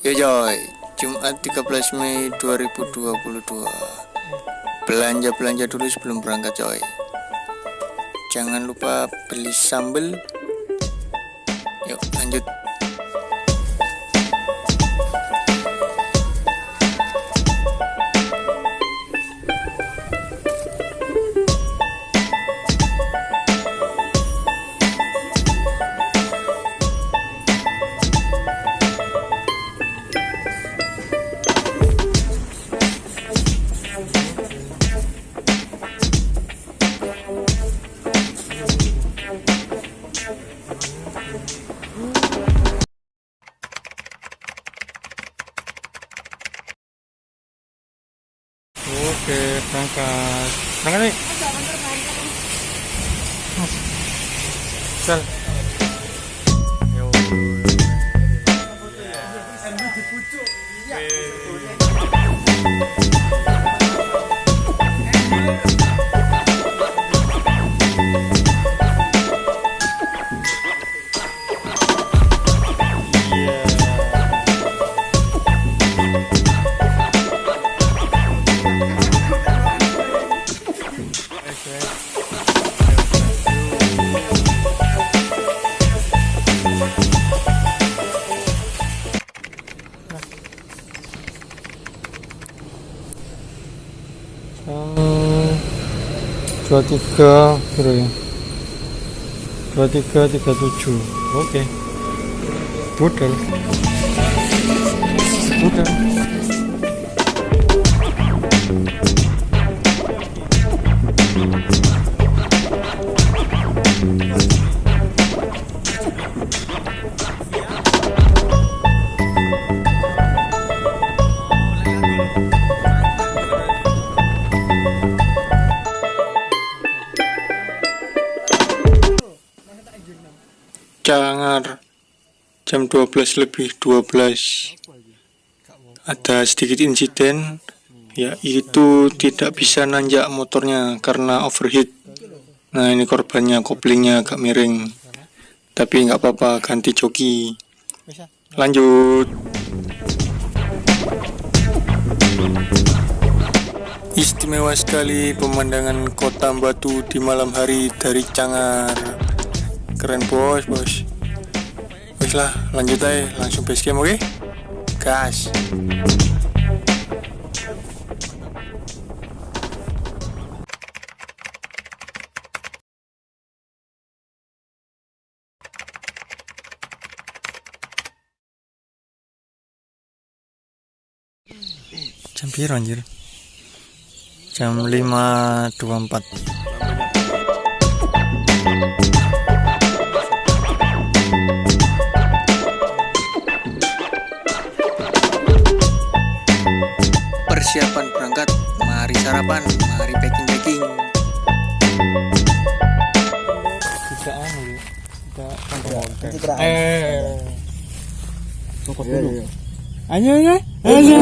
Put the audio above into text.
Yo coy, Jumat 13 Mei 2022 Belanja-belanja dulu sebelum berangkat coy. Jangan lupa beli sambel Yuk lanjut Oke, berangkat. Berangkat nih. Sel. Dua tiga kira ya. Dua tiga tiga tujuh. Oke. Budel budel Cangar jam 12 lebih 12 ada sedikit insiden yaitu tidak bisa nanjak motornya karena overheat. Nah ini korbannya koplingnya agak miring. Tapi nggak apa-apa ganti joki. Lanjut. Istimewa sekali pemandangan kota Batu di malam hari dari Cangar keren bos bos. Wis lah lanjut aja langsung base camp oke? Gas. Jam piro anjir? Jam 5.24 Mari sarapan Mari packing-packing. Kita anu ya kita eh. Copot dulu. ayo ayo ayo